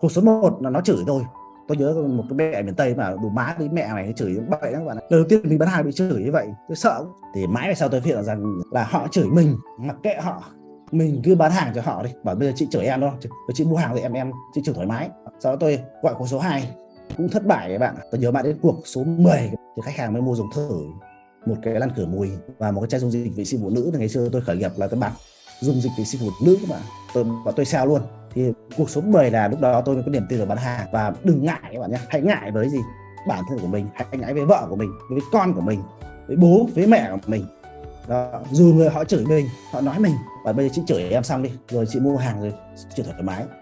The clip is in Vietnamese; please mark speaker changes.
Speaker 1: cuộc số 1 là nó chửi tôi. Tôi nhớ một cái mẹ miền tây mà đủ má đi mẹ mày chửi bậy lắm các bạn ạ. đầu tiên mình bán hàng bị chửi như vậy, tôi sợ thì mãi về sau tôi phát hiện rằng là họ chửi mình, mặc kệ họ. Mình cứ bán hàng cho họ đi. Bảo bây giờ chị chửi em đâu chị mua hàng thì em em, chị chửi thoải mái. Sau đó tôi gọi cuộc số 2 cũng thất bại các bạn tôi nhớ bạn đến cuộc số 10 thì khách hàng mới mua dùng thử một cái lăn cửa mùi và một cái chai dung dịch vệ sinh phụ nữ. Thì ngày xưa tôi khởi nghiệp là tôi bán dung dịch vệ sinh phụ nữ các bạn tôi và tôi sale luôn thì cuộc số 10 là lúc đó tôi mới có niềm tin vào bán hàng và đừng ngại các bạn nhé, hãy ngại với gì? Bản thân của mình, hãy ngại với vợ của mình, với con của mình, với bố, với mẹ của mình. Đó. dù người họ chửi mình, họ nói mình, và bây giờ chị chửi em xong đi, rồi chị mua hàng rồi, chị thoải mái.